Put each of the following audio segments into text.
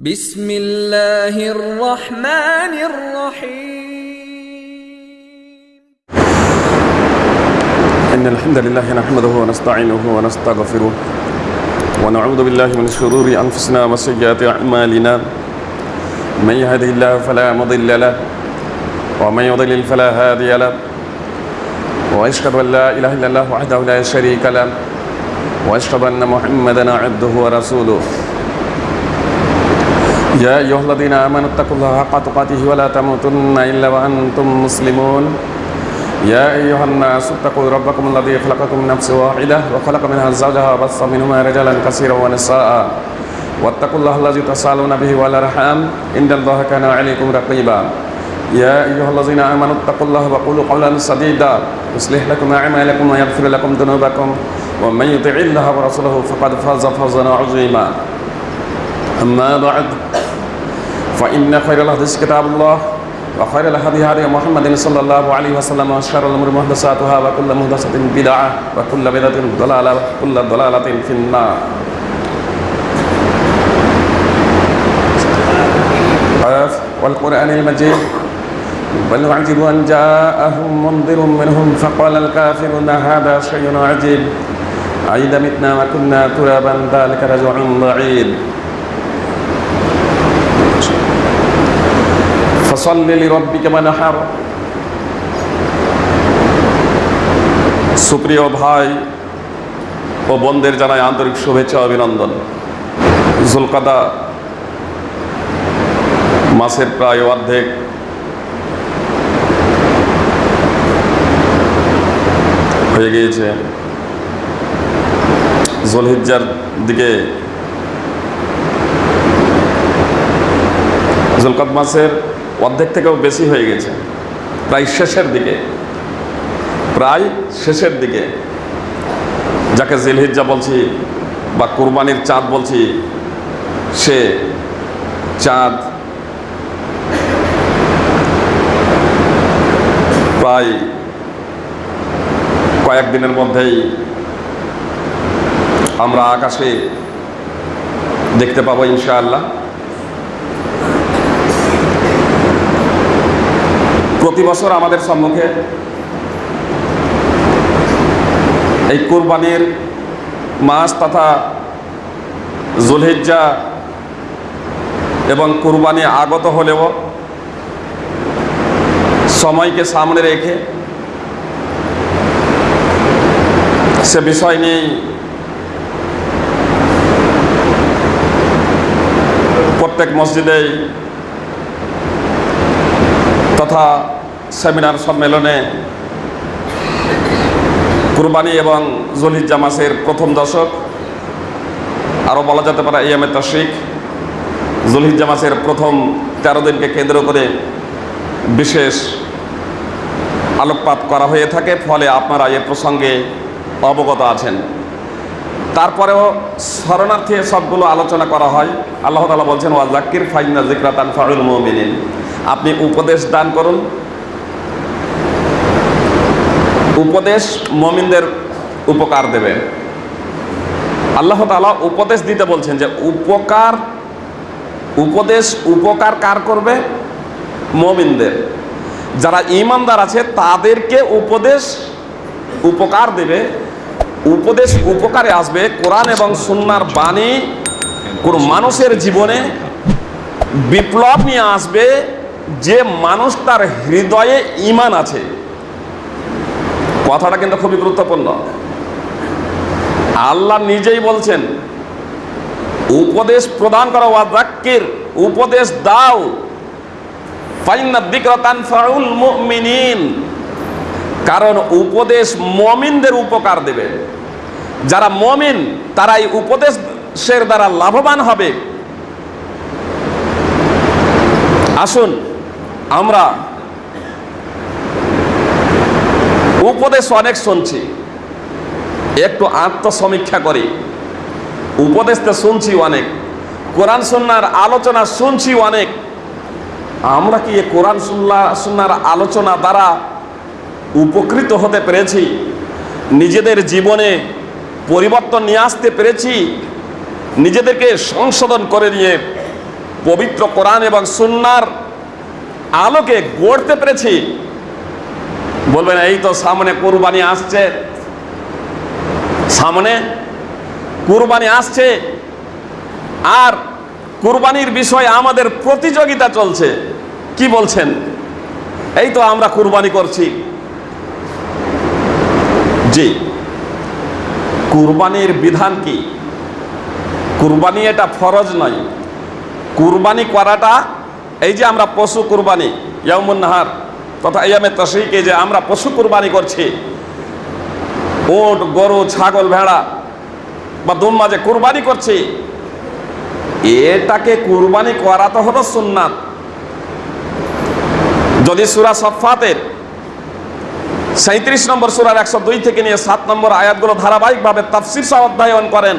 بسم الله الرحمن الرحيم. إن الحمد لله نحمده ونستعينه ونستغفره ونعوذ بالله من شرور أنفسنا وسيئات أعمالنا. من يهده الله فلا مضل له ومن يضلل فلا هادي له. وأشهد أن لا إله إلا الله وحده لا شريك له وأشهد أن محمدا عبده ورسوله. يا أيها الذين آمنوا اتقوا الله حق تقاته ولا تموتن إلا وأنتم مسلمون. يا أيها الناس اتقوا ربكم الذي خلقكم من نفس واحدة وخلق منها زوجها وبث منهما رجالا كثيرا ونساء. واتقوا الله الذي تسألون به والأرحام. إن الله كان عليكم رقيبا. يا أيها الذين آمنوا اتقوا الله وقولوا قولا سديدا. يصلح لكم أعمالكم ويغفر لكم ذنوبكم. ومن يطع الله ورسوله فقد فاز فوزا عظيما. أما بعد فإن خير الحديث كتاب الله وخير الهدي هدي محمد صلى الله عليه وسلم وشر الأمور محدثاتها وكل محدثة بدعة وكل بدعة ضلالة وكل ضلالة في النار. والقرآن المجيد. بل عجبوا أن جاءهم منذر منهم فقال الكافرون هذا شيء عجيب. أئذا متنا وكنا ترابا ذلك رجع بعيد. হার সুপ্রিয় ভাই ও বোনদের জানায় আন্তরিক শুভেচ্ছা অভিনন্দন। জুলকাদা মাসের প্রায় অর্ধেক হয়ে গিয়েছে। জলহিজার দিকে জলকাত মাসের অর্ধেক থেকেও বেশি হয়ে গেছে। প্রায় শেষের দিকে। প্রায় শেষের দিকে। যাকে জিলহিজ্জা বলছি বা কুরবানির চাঁদ বলছি, সে চাঁদ প্রায় কয়েকদিনের মধ্যেই আমরা আকাশে দেখতে পাবো ইনশাআল্লাহ। প্রতি বছর আমাদের সম্মুখে এই কোরবানির মাস তথা জুলহিজ্জা এবং কোরবানি আগত হলেও সময়কে সামনে রেখে সে বিষয় নিয়েই প্রত্যেক মসজিদেই তথা সেমিনার সম্মেলনে কুরবানি এবং জলিজ্জা মাসের প্রথম দশক, আরও বলা যেতে পারে ইয়ামে তশিক জলিজ্জা মাসের প্রথম তেরো দিনকে কেন্দ্র করে বিশেষ আলোকপাত করা হয়ে থাকে, ফলে আপনারা এ প্রসঙ্গে অবগত আছেন। তারপরেও শরণার্থী সবগুলো আলোচনা করা হয়। আল্লাহ তালা বলছেন ওয়াজাক্কির ফাইনা জিক্রাতান ফারুল মোমিনিন। আপনি উপদেশ দান করুন। উপদেশ মমিনদের উপকার দেবে। আল্লাহ তালা উপদেশ দিতে বলছেন যে উপকার, উপদেশ, উপকার কার করবে? মমিনদের। যারা ইমানদার আছে, তাদেরকে উপদেশ, উপকার দেবে। উপদেশ, উপকারে আসবে। কোরআন এবং সুন্নার বাণী কোন মানুষের জীবনে বিপ্লব নিয়ে আসবে। যে মানুষ তার হৃদয়ে ইমান আছে, কথাটা কিন্তু খুবই গুরুত্বপূর্ণ। আল্লাহ নিজেই বলছেন, উপদেশ প্রদান করা, ওয়াজাক্কির, উপদেশ দাও। কারণ উপদেশ মমিনদের উপকার দেবে। যারা মমিন তারা এই উপদেশের দ্বারা লাভবান হবে। আসুন আমরা উপদেশ অনেক শুনছি, একটু আত্মসমীক্ষা করি। উপদেশ তো শুনছি অনেক, কোরআন সন্ন্যার আলোচনা শুনছি অনেক। আমরা কি কোরআন সুন্না, সুন্নার আলোচনা দ্বারা উপকৃত হতে পেরেছি? নিজেদের জীবনে পরিবর্তন নিয়ে আসতে পেরেছি? নিজেদেরকে সংশোধন করে নিয়ে পবিত্র কোরআন এবং সুন্নার আলোকে গড়তে পেরেছি। বলবেন, এই তো সামনে কোরবানি আসছে। সামনে কুরবানি আসছে। আর কুরবানির বিষয়ে আমাদের প্রতিযোগিতা চলছে। কি বলছেন? এই তো আমরা কুরবানি করছি। জি। কুরবানির বিধান কি? কুরবানি এটা ফরজ নয়। কুরবানি করাটা এই যে আমরা পশু কুরবানি ইয়ামুন নাহার, তথা ইয়ামে তশরিকে যে আমরা পশু কুরবানি করছি, উট, গরু, ছাগল, ভেড়া, বা দুম্বা যে কুরবানি করছি, এটাকে কুরবানি করা তো হলো সুন্নাত। যদি সুরা সফাতের সাঁত্রিশ নম্বর সুরার একশো দুই থেকে নিয়ে সাত নম্বর আয়াতগুলো ধারাবাহিকভাবে তাফসির অধ্যয়ন করেন,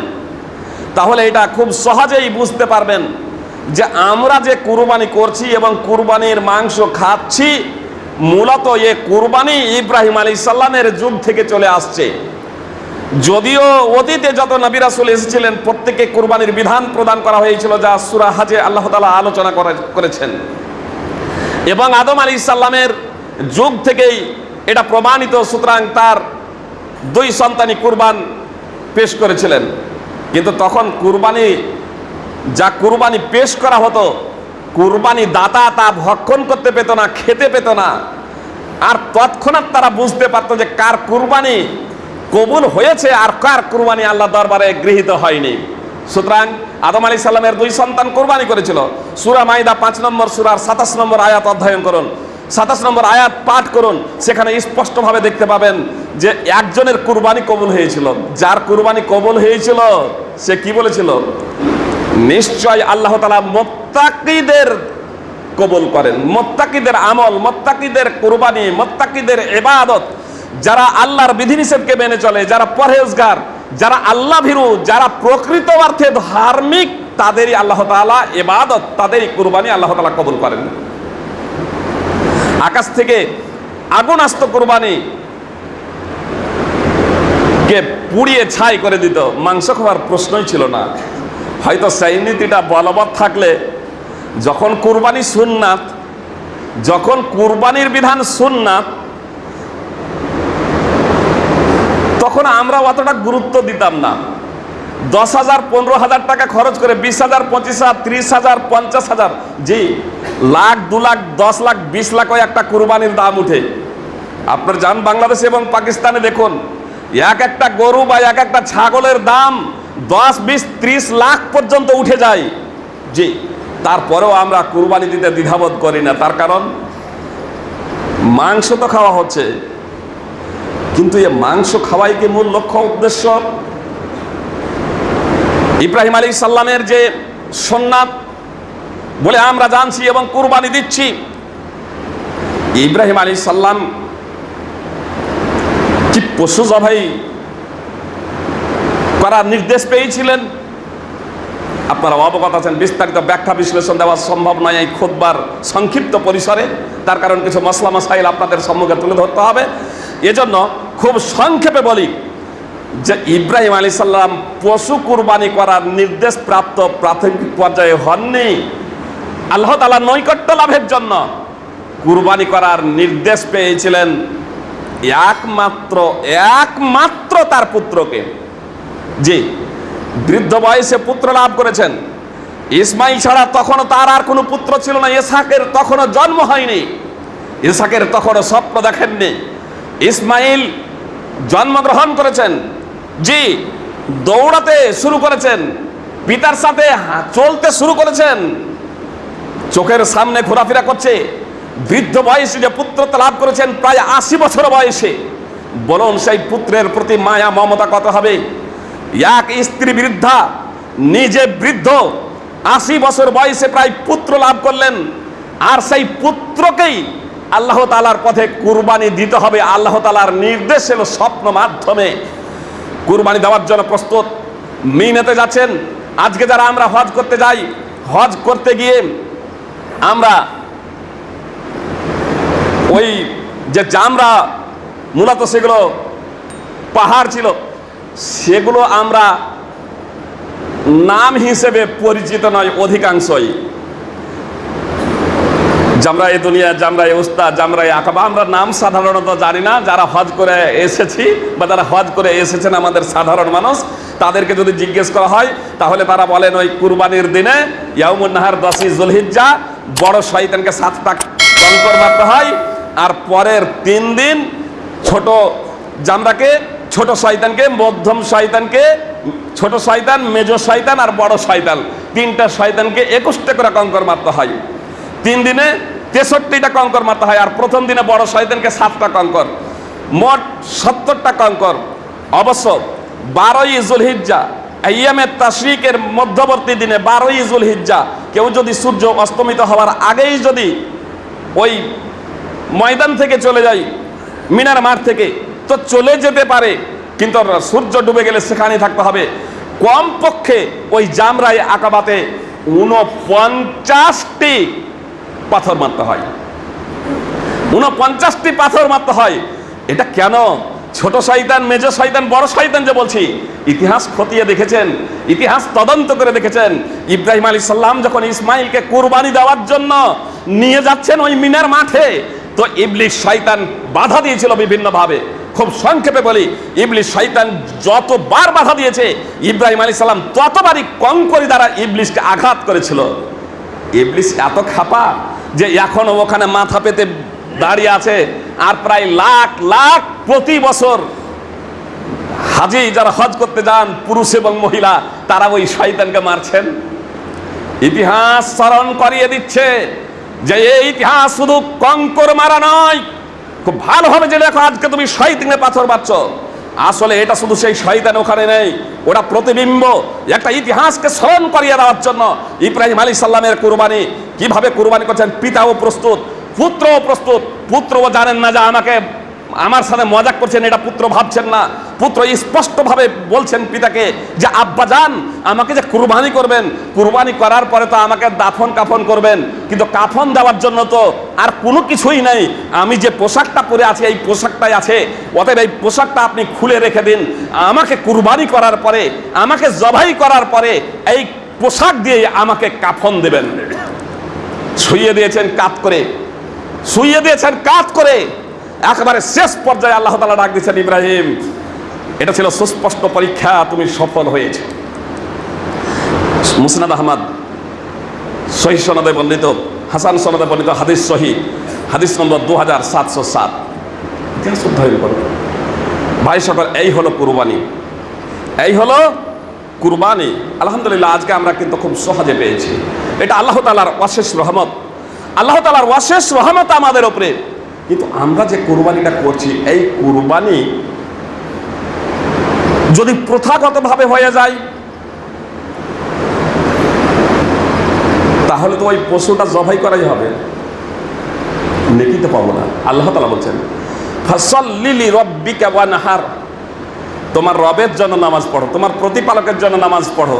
তাহলে এটা খুব সহজেই বুঝতে পারবেন। যে আমরা যে কুরবানি করছি এবং কুরবানির মাংস খাচ্ছি, মূলত এ কুরবানি ইব্রাহিম আলী সাল্লামের যুগ থেকে চলে আসছে। যদিও অতীতে যত নবী রাসূল এসেছিলেন প্রত্যেকে কুরবানির বিধান প্রদান করা হয়েছিল যা সুরা হাজে আল্লাহ তালা আলোচনা করে- করেছেন। এবং আদম আলী ইসাল্লামের যুগ থেকেই এটা প্রমাণিত, সুতরাং তার দুই সন্তানই কুরবান পেশ করেছিলেন। কিন্তু তখন কুরবানি যা কুরবানি পেশ করা হতো, কুরবানি দাতা তা ভক্ষণ করতে পেত না, খেতে পেত না। আর তৎক্ষণাৎ তারা বুঝতে পারতো যে কার কুরবানি কবুল হয়েছে আর কার কুরবানি আল্লাহ দরবারে গৃহীত হয়নি। সুতরাং আদম আলী সাল্লামের দুই সন্তান কোরবানি করেছিল। সুরা মাইদা পাঁচ নম্বর, সুরার সাতাশ নম্বর আয়াত অধ্যয়ন করুন। সাতাশ নম্বর আয়াত পাঠ করুন। সেখানে স্পষ্টভাবে দেখতে পাবেন যে একজনের কুরবানি কবুল হয়েছিল। যার কুরবানি কবুল হয়েছিল, সে কি বলেছিল? নিশ্চয় আল্লাহ তালা মোত্তাকিদের কবুল করেন। মোত্তাকিদের আমল, মোত্তাকিদের কুরবানি, মোত্তাকিদের এবাদত যারা আল্লাহর বিধিনিষেধকে মেনে চলে, যারা পরহেজগার, যারা আল্লাহ ভীরু যারা প্রকৃত অর্থে ধার্মিক, তাদেরই আল্লাহ তাআলা এবাদত তাদেরই কুরবানি আল্লাহ তালা কবুল করেন। আকাশ থেকে আগুন আসতো কুরবানি কে পুড়িয়ে ছাই করে দিত, মাংস খাওয়ার প্রশ্নই ছিল না। হয়তো সেই নীতিটা বলবৎ থাকলে যখন কুরবানি সুন্নাত, যখন কুরবানির বিধান সুন্নাত, তখন আমরা অতটা গুরুত্ব দিতাম না। দশ হাজার, পনেরো হাজার টাকা খরচ করে বিশ হাজার, পঁচিশ হাজার, ত্রিশ হাজার, পঞ্চাশ হাজার, জি, লাখ, দু লাখ, দশ লাখ, বিশ লাখ ওই একটা কুরবানির দাম উঠে। আপনার যান বাংলাদেশ এবং পাকিস্তানে দেখুন, এক একটা গরু বা এক একটা ছাগলের দাম দশ, বিশ, ত্রিশ লাখ পর্যন্ত উঠে যায়। জি, তারপরেও আমরা কুরবানি দিতে দ্বিধাবোধ করি না। তার কারণ, মাংস তো খাওয়া হচ্ছে। কিন্তু এ মাংস খাওয়াই কি মূল লক্ষ্য, উদ্দেশ্য? ইব্রাহিম আলী সাল্লামের যে সোননাথ বলে আমরা জানছি এবং কুরবানি দিচ্ছি। ইব্রাহিম আলী সাল্লাম কি পশু জবাই করার নির্দেশ পেয়েছিলেন। আপনারা অবগত আছেন, বিস্তারিত ব্যাখ্যা বিশ্লেষণ দেওয়া সম্ভব নয় এই খুদবার সংক্ষিপ্ত পরিসরে। তার কারণ কিছু মশলা মশাইল আপনাদের সম্মুখে তুলে ধরতে হবে। এজন্য খুব সংক্ষেপে বলি যে ইব্রাহিম আলী সাল্লাম পশু কুরবানি করার নির্দেশ প্রাপ্ত প্রাথমিক পর্যায়ে হননি। আল্লাহ তালা নৈকট্য লাভের জন্য কুরবানি করার নির্দেশ পেয়েছিলেন। একমাত্র একমাত্র তার পুত্রকে। জি, বৃদ্ধ বয়সে পুত্র লাভ করেছেন। ইসমাইল ছাড়া তখনও তার আর কোনো পুত্র ছিল না। ইসাকের তখনও জন্ম হয়নি। ইসাকের তখনও স্বপ্ন দেখেননি। ইসমাইল জন্মগ্রহণ করেছেন। জি, দৌড়াতে শুরু করেছেন। পিতার সাথে চলতে শুরু করেছেন। চোখের সামনে ঘোরাফেরা করছে। বৃদ্ধ বয়সে যে পুত্রত্ব লাভ করেছেন, প্রায় আশি বছর বয়সে। বলুন, সেই পুত্রের প্রতি মায়া, মমতা কত হবে? এক স্ত্রী বৃদ্ধা, নিজে বৃদ্ধ, আশি বছর বয়সে প্রায় পুত্র লাভ করলেন। আর সেই পুত্রকেই আল্লাহ তালার পথে কুরবানি দিতে হবে। আল্লাহ তালার নির্দেশ এলো স্বপ্ন মাধ্যমে। কুরবানি দেওয়ার জন্য প্রস্তুত। মিনেতে যাচ্ছেন। আজকে যারা আমরা হজ করতে যাই, হজ করতে গিয়ে আমরা ওই যে জামরা, মূলত সেগুলো পাহাড় ছিল সেগুলো আমরা নাম হিসেবে পরিচিত নয়, অধিকাংশই। জামরাই দুনিয়া জামরা এই উস্তাদ জামরা এই আকাবা, আমরা নাম সাধারণত জানি না, যারা হজ করে এসেছি বা যারা হজ করে এসেছেন আমাদের সাধারণ মানুষ, তাদেরকে যদি জিজ্ঞেস করা হয়, তাহলে তারা বলেন, ওই কুরবানির দিনে ইয়ামুন নাহার দশই জুলহিজ্জা, বড় শয়তানকে সাতটা কঙ্কর মারতে হয়, আর পরের তিন দিন ছোট জামরাকে ছোট শয়তানকে, মধ্যম শয়তানকে, ছোট শয়তান, মেজ শয়তান আর বড় শয়তান। তিনটা শয়তানকে একুশটা করে কঙ্কর মারতে হয়। তিন দিনে তেষট্টিটা কঙ্কর মারতে হয় আর প্রথম দিনে বড় শয়তানকে সাতটা কঙ্কর, মোট সত্তরটা কঙ্কর। অবশ্য বারোই জুলহিজ্জা আইয়ামের তাশরিকের মধ্যবর্তী দিনে বারোই জুলহিজ্জা, কেউ যদি সূর্য অস্তমিত হওয়ার আগেই যদি ওই ময়দান থেকে চলে যায়, মিনার মাঠ থেকে তো চলে যেতে পারে, কিন্তু সূর্য ডুবে গেলে সেখানেই থাকতে হবে। কমপক্ষে ওই জামরাই আকাবাতে উনপঞ্চাশটি পাথর মারতে হয়। উনপঞ্চাশটি পাথর মারতে হয়। এটা কেন? ছোট শয়তান, মেজ শয়তান, বড় শয়তান যে বলছি, ইতিহাস খতিয়ে দেখেছেন, ইতিহাস তদন্ত করে দেখেছেন। ইব্রাহিম আলী সাল্লাম যখন ইসমাইলকে কুরবানি দেওয়ার জন্য নিয়ে যাচ্ছেন ওই মিনার মাঠে, তো ইবলিশ শয়তান বাধা দিয়েছিল বিভিন্নভাবে। খুব সংক্ষেপে বলি, ইবলিশ শয়তান যতবার বাধা দিয়েছে, ইব্রাহিম আলী সাল্লাম ততবারই কঙ্করি দ্বারা ইবলিশকে আঘাত করেছিল। ইবলিশ এত খাপা যে এখনও ওখানে মাথা পেতে দাঁড়িয়ে আছে, আর প্রায় লাখ লাখ প্রতি বছর হাজি যারা হজ করতে যান, পুরুষ এবং মহিলা, তারা ওই শয়তানকে মারছেন। ইতিহাস স্মরণ করিয়ে দিচ্ছে যে এই ইতিহাস শুধু কঙ্কর মারা নয় খুব ভালোভাবে যে দেখো আজকে তুমি শয়তানে পাথর পাচ্ছ আসলে এটা শুধু সেই শয়তান ওখানে নেই, ওটা প্রতিবিম্ব, একটা ইতিহাসকে স্মরণ করিয়ে দেওয়ার জন্য। ইব্রাহিম আলী সাল্লামের কুরবানি, কীভাবে কুরবানি করছেন? পিতাও প্রস্তুত, পুত্রও প্রস্তুত। পুত্রও জানেন না যে আমাকে, আমার সাথে মজাক করছেন, এটা পুত্র ভাবছেন না। পুত্র স্পষ্টভাবে বলছেন পিতাকে যে, আব্বা যান, আমাকে যে কুরবানি করবেন। কুরবানি করার পরে তো আমাকে দাফন কাফন করবেন। কিন্তু কাফন দেওয়ার জন্য তো আর কোনো কিছুই নাই। আমি যে পোশাকটা পরে আছি, এই পোশাকটাই আছে। অতএব এই পোশাকটা আপনি খুলে রেখে দিন। আমাকে কুরবানি করার পরে, আমাকে জবাই করার পরে এই পোশাক দিয়ে আমাকে কাফন দেবেন। শুইয়ে দিয়েছেন কাত করে। শুইয়ে দিয়েছেন কাত করে। একেবারে শেষ পর্যায়ে আল্লাহ তালা ডাক দিয়েছেন, ইব্রাহিম এটা ছিল সুস্পষ্ট পরীক্ষা, তুমি সফল হয়েছে। মুসনাদ আহমদ, সহি সনদে বর্ণিত, হাসান সনদে বর্ণিত হাদিস সহি, হাদিস নম্বর দু হাজার সাতশো সাত। ভাই সকল, এই হলো কুরবানি। এই হলো কুরবানি। আলহামদুলিল্লাহ, আজকে আমরা কিন্তু খুব সহজে পেয়েছি। এটা আল্লাহ তালার অশেষ রহমত। আল্লাহ তালার অশেষ রহমত আমাদের ওপরে কিন্তু আমরা যে কুরবানিটা করছি, এই কুরবানি যদি প্রথাগতভাবে হয়ে যায়, তাহলে তো ওই পশুটা জবাই করাই হবে। নেকি তো পাবো না। আল্লাহ তালা বলছেন, ফসল্লিলি রব্বিকা ওয়া নাহার। তোমার রবের জন্য নামাজ পড়ো, তোমার প্রতিপালকের জন্য নামাজ পড়ো।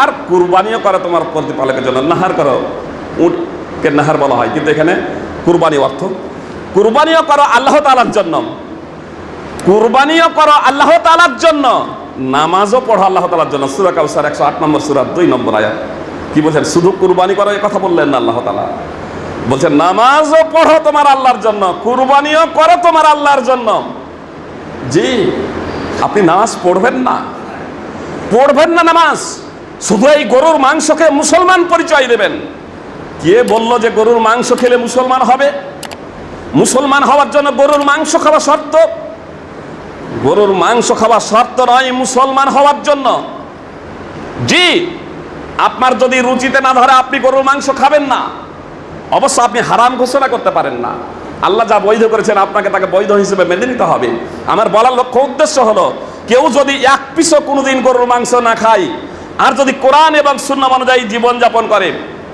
আর কুরবানিও করো তোমার প্রতিপালকের জন্য, নাহার করো। উটকে নাহার বলা হয়, কিন্তু এখানে কুরবানি অর্থ। কুরবানিও করো আল্লাহ তালার জন্য। কুরবানিও করো আল্লাহ তালার জন্য, নামাজও পড়ো আল্লাহ তালার জন্য। সুরা কাউসার একশো আট নম্বর, সুরা দুই নম্বর আয়াত। কি বলছেন? শুধু কুরবানি করো এই কথা বললেন না আল্লাহ তালা বলছেন, নামাজও পড়ো তোমার আল্লাহর জন্য, কুরবানিও করো তোমার আল্লাহর জন্য। জি, আপনি নামাজ পড়বেন না। পড়বেন না নামাজ। শুধু এই গরুর মাংসকে মুসলমান পরিচয় দেবেন। কে বলল যে গরুর মাংস খেলে মুসলমান হবে? মুসলমান হওয়ার জন্য গরুর মাংস খাওয়া শর্ত। গরুর মাংস খাওয়া শর্ত নয় মুসলমান হওয়ার জন্য। জি, আপনার যদি রুচিতে না ধরে আপনি গরুর মাংস খাবেন না, অবশ্য আপনি হারাম ঘোষণা করতে পারেন না। আল্লাহ যা বৈধ করেছেন আপনাকে তাকে বৈধ হিসেবে মেনে নিতে হবে। আমার বলার লক্ষ্য উদ্দেশ্য হলো, কেউ যদি এক পিসও কোনোদিন গরুর মাংস না খায়, আর যদি কোরআন এবং শূন্য অনুযায়ী জীবনযাপন করে,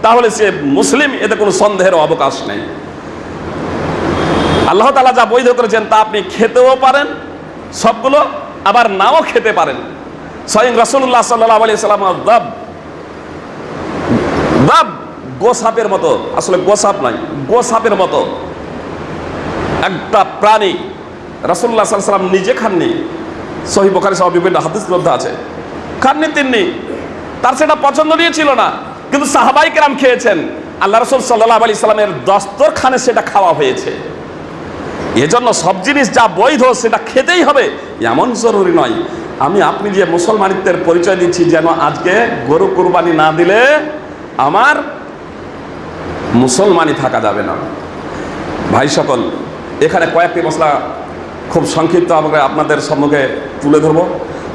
তাহলে সে মুসলিম, এতে কোনো সন্দেহের অবকাশ নেই। আল্লাহ তালা যা বৈধ করেছেন তা আপনি খেতেও পারেন সবগুলো আবার নাও খেতে পারেন। স্বয়ং রসুল্লাহ সাল্লাহ আলি সাল্লাম গোসাপের মতো, আসলে গোসাপ নয়, গোসাপের মতো। একটা প্রাণী রাসুল্লাহ সাল্লাম নিজে খাননি। সহি বোখারি সহ বিভিন্ন হাদিস গ্রন্থ আছে। খাননি তিননি। তার সেটা পছন্দ নিয়ে ছিল না, কিন্তু সাহাবাই কেরাম খেয়েছেন। আল্লাহ রসুল সাল্লাহ আলি সাল্লামের দস্তর খানে সেটা খাওয়া হয়েছে। এজন্য সব জিনিস যা বৈধ সেটা খেতেই হবে, এমন জরুরি নয়। আমি আপনি যে মুসলমানিত্বের পরিচয় দিচ্ছি, যেন আজকে গরু কুরবানি না দিলে আমার মুসলমানই থাকা যাবে না। ভাই সকল, এখানে কয়েকটি মশলা খুব সংক্ষিপ্ত আমাকে আপনাদের সম্মুখে তুলে ধরবো।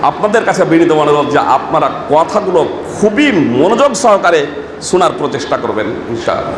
আপনাদের কাছে বিনীত অনুরোধ যে আপনারা কথাগুলো খুবই মনোযোগ সহকারে শোনার প্রচেষ্টা করবেন, ইনশাআল্লাহ।